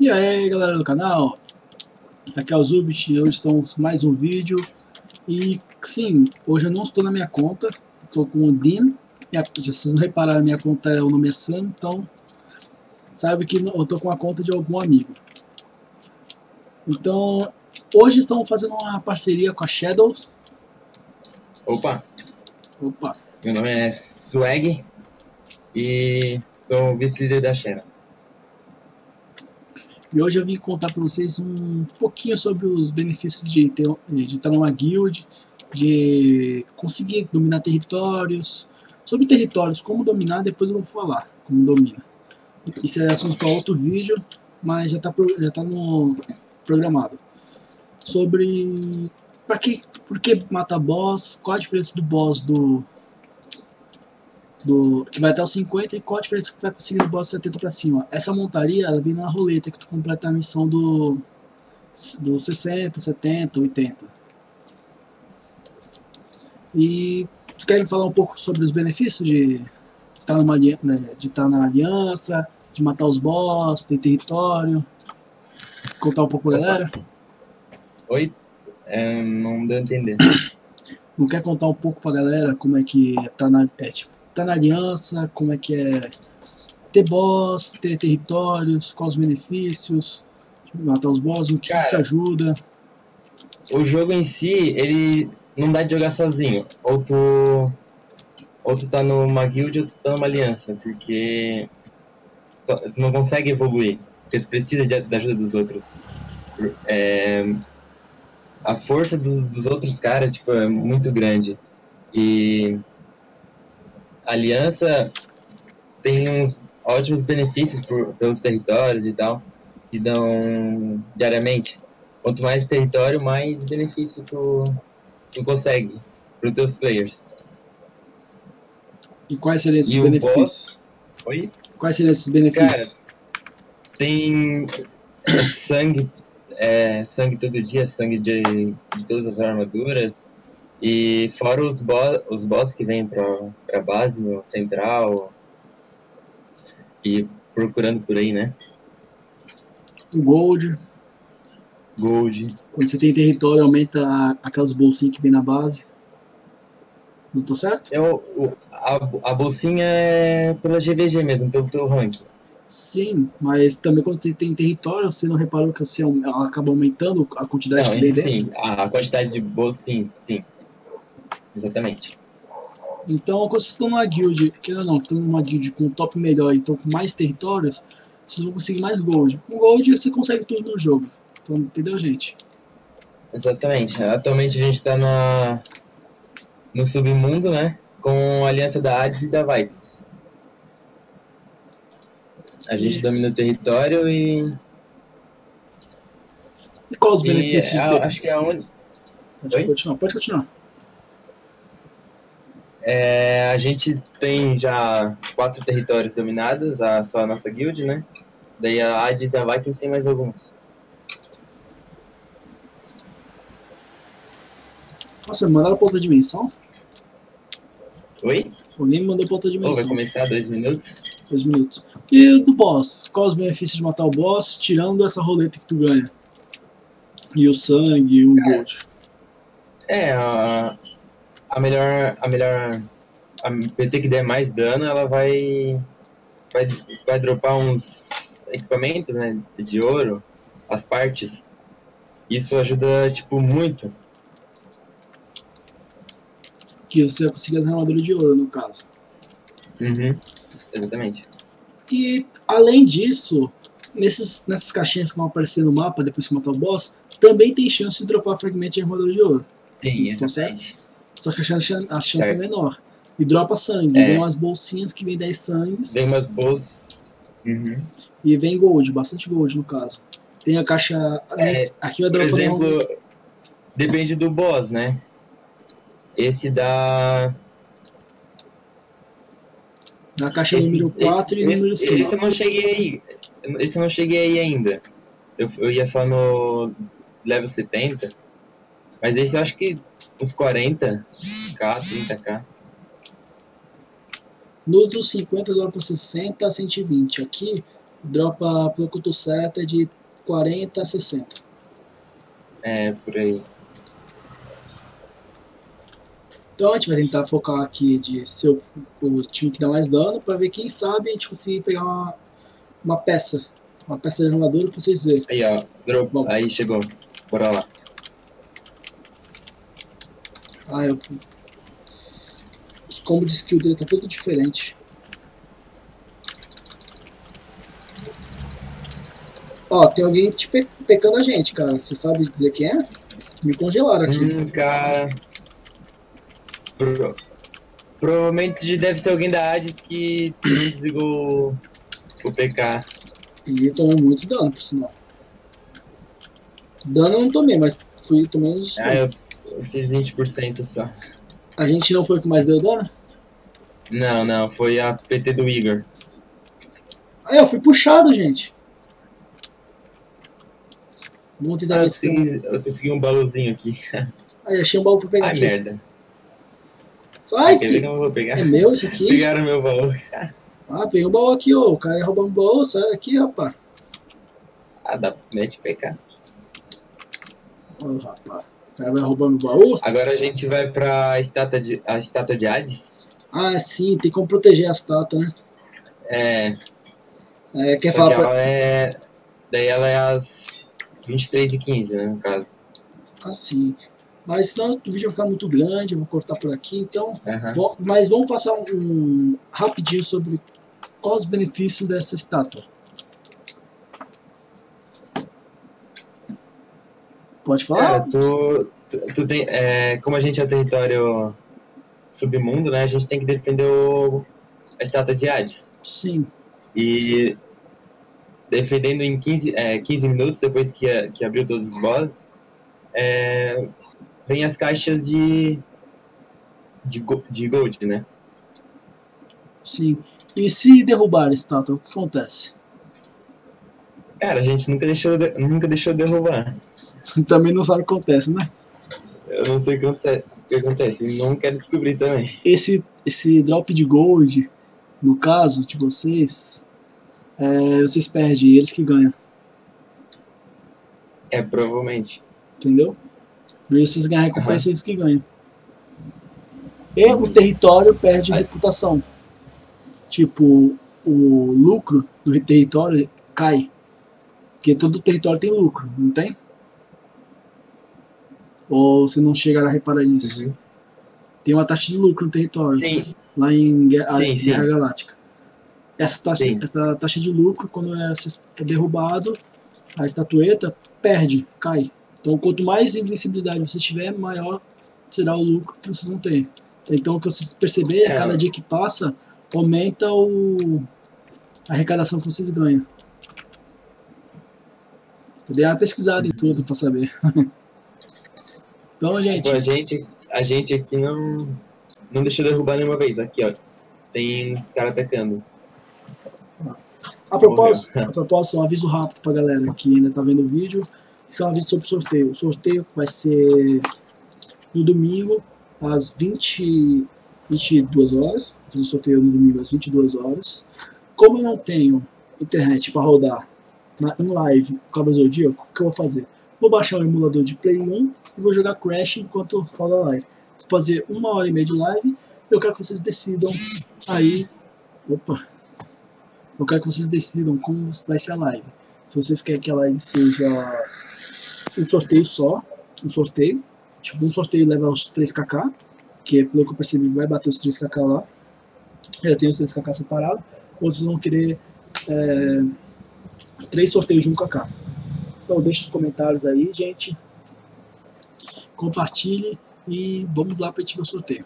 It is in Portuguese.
E aí galera do canal, aqui é o Zubit, hoje estamos com mais um vídeo. E sim, hoje eu não estou na minha conta, estou com o Dean minha, Se vocês não repararam, minha conta é o nome é Sam, então sabe que eu estou com a conta de algum amigo. Então, hoje estamos fazendo uma parceria com a Shadows. Opa, Opa, meu nome é Swag e sou vice-líder da Shera. E hoje eu vim contar para vocês um pouquinho sobre os benefícios de, ter, de estar numa guild, de conseguir dominar territórios. Sobre territórios, como dominar, depois eu vou falar como domina. Isso é assunto para outro vídeo, mas já está já tá no programado. Sobre para que, por que matar boss, qual a diferença do boss do do, que vai até os 50 e qual a diferença que tu vai conseguir do boss 70 pra cima. Essa montaria, ela vem na roleta que tu completa a missão do, do 60, 70, 80. E tu quer falar um pouco sobre os benefícios de estar, numa, né, de estar na aliança, de matar os boss, ter território? Contar um pouco pra galera? Oi? É, não deu a entender. Não quer contar um pouco pra galera como é que tá na... É, tipo, tá na aliança, como é que é ter boss, ter territórios, quais os benefícios, matar os boss, o que, Cara, que te ajuda. O jogo em si, ele não dá de jogar sozinho. Ou tu, ou tu tá numa guild ou tu tá numa aliança, porque só, tu não consegue evoluir, porque tu precisa de, da ajuda dos outros. É, a força dos, dos outros caras tipo, é muito grande. E a aliança tem uns ótimos benefícios por, pelos territórios e tal, que dão diariamente. Quanto mais território, mais benefício tu, tu consegue para os teus players. E quais seriam esses E benefícios? boss- Oi? Quais seriam esses benefícios? Tem sangue, é, sangue todo dia, sangue de, de todas as armaduras. E fora os, bo os boss que vêm pra, pra base, no central. E procurando por aí, né? o Gold, Gold. quando você tem território, aumenta aquelas bolsinhas que vem na base. Não tô certo? É o, o- a, a bolsinha é pela GVG mesmo, pelo teu rank. Sim, mas também quando você tem território, você não reparou que você, aum- ela acaba aumentando a quantidade Não, que vem dentro? sim. A, a quantidade de bolsa, sim, sim. Exatamente. Então, quando vocês estão numa guild, querendo ou não, estão numa guild com um top melhor e estão com mais territórios, vocês vão conseguir mais gold. Com gold você consegue tudo no jogo. Então, entendeu, gente? Exatamente. Atualmente a gente tá na, no submundo, né? Com a aliança da Hades e da Vikings. A gente E- domina o território e. E quais os e benefícios a- dele? acho que é onde. Pode Oi? continuar, pode continuar. É, a gente tem já quatro territórios dominados, a, só a nossa guild, né? Daí a Hades e a Vikings tem mais alguns. Nossa, me mandaram pra outra dimensão? Oi? Alguém me mandou pra outra Ou vai dimensão. começar dois minutos? Dois minutos. E do boss? Quais os benefícios de matar o boss, tirando essa roleta que tu ganha? E o sangue e o Cara, gold. É, a, a melhor. A melhor. A PT que der mais dano, ela vai. Vai, vai dropar uns equipamentos, né? De ouro, as partes. Isso ajuda, tipo, muito. Que você vai conseguir as armaduras de ouro, no caso. Uhum. Exatamente. E além disso, nesses, nessas caixinhas que vão aparecer no mapa depois que matar o boss, também tem chance de dropar fragmento de armadura de ouro. Sim, Tá exatamente. Só que a chance, a chance é menor. E dropa sangue. É. Vem umas bolsinhas que vem 10 sangues. Tem umas boas. Uhum. E vem gold, bastante gold no caso. Tem a caixa. É, nesse- aqui vai Por dropar exemplo, depende do boss, né? Esse dá. na caixa Esse, número 4 e esse, número esse, 5. esse eu não cheguei aí. Esse eu não cheguei aí ainda. Eu, eu ia só no level 70. Mas esse eu acho que uns 40k, 30k. No dos 50 dropa 60 a 120. Aqui Dropa, pelo que eu tô certo, é de 40 a 60. É, por aí. Então a gente vai tentar focar aqui de ser o, time que dá mais dano para ver quem sabe a gente conseguir pegar uma, uma peça. Uma peça de armadura pra vocês verem. Aí, ó. Drop. Bom. Aí chegou. Bora lá. Ah, eu... Os combos de skill dele tá tudo diferente. Ó, tem alguém te pe pecando a gente, cara. Você sabe dizer quem é? Me congelaram aqui. Hum, cara. Pro... Provavelmente deve ser alguém da Hades que não desligou o PK. E tomou muito dano, por sinal. Dano eu não tomei, mas fui, tomei uns... Ah, eu, eu fiz 20% só. A gente não foi o que mais deu dano? Não, não, foi a PT do Igor. Ah, eu fui puxado, gente. Vamos tentar Ah, eu, consegui, eu consegui um baúzinho aqui. Aí, achei um baú pra pegar Ai, aqui. merda. Sai, que filho. eu não vou pegar? É meu isso aqui? Pegaram meu baú. Ah, peguei um baú aqui, ô. O cara ia roubar um baú, sai daqui, rapaz. Ah, dá mete PK. Ô, rapaz. O cara vai roubar meu baú? Agora a gente vai pra estátua de, a estátua de Hades. Ah, sim, tem como proteger a estátua, né? É, É, quer só falar que pra... ela é... Daí ela é às 23 e 15 né, no caso. Ah, sim. Mas senão o vídeo vai ficar muito grande, eu vou cortar por aqui, então... Aham. Bom, mas vamos passar um, um rapidinho sobre quais os benefícios dessa estátua. Pode falar? Cara, tu, tu, tu tem... É, como a gente é território submundo, né, a gente tem que defender o, a estátua de Hades. Sim. E defendendo em 15, é, 15 minutos, depois que, que abriu todos os bosses, é, vem as caixas de, de, de gold, né? Sim. E se derrubar a estátua, o que acontece? Cara, a gente nunca deixou, de- nunca deixou derrubar. Também não sabe o que acontece, né? Eu não sei o que acontece, não quero descobrir também. Esse, esse drop de gold, no caso de vocês, é, vocês perdem, eles que ganham, É, provavelmente. entendeu? E vocês ganham recompensa, eles que ganham. E o território perde Aí- reputação. Tipo, o lucro do território cai. Porque todo território tem lucro, não tem? Ou você não chegaram a reparar nisso? Uhum. Tem uma taxa de lucro no território. Sim, lá em Guerra, Sim, sim. Guerra Galáctica. Essa taxa, essa taxa de lucro, quando é, é derrubado, a estatueta perde, cai. Então, quanto mais invencibilidade você tiver, maior será o lucro que vocês vão ter. Então, o que vocês perceberem, É. cada dia que passa, aumenta o, a arrecadação que vocês ganham. Eu dei uma pesquisada em tudo pra saber. então, gente, tipo, a gente, a gente aqui não, não deixou derrubar nenhuma vez. Aqui, ó. Tem os caras atacando. A propósito, a propósito, um aviso rápido pra galera que ainda tá vendo o vídeo. Isso é um aviso sobre o sorteio. O sorteio vai ser no domingo, às 20, 22 horas. Vou fazer o sorteio no domingo às 22 horas. Como eu não tenho internet para rodar na, em live o Cabo Zodíaco, o que eu vou fazer? Vou baixar o emulador de Play 1 e vou jogar Crash enquanto roda a live. Vou fazer uma hora e meia de live. Eu quero que vocês decidam aí. Opa! Eu quero que vocês decidam como vai ser a live. Se vocês querem que a live seja um sorteio só, um sorteio, tipo um sorteio leva os 3kk, que pelo que eu percebi vai bater os 3kk lá. Eu tenho os 3kk separados. Ou vocês vão querer é, três sorteios de 1kk. Então deixe os comentários aí, gente. Compartilhe e vamos lá para o sorteio.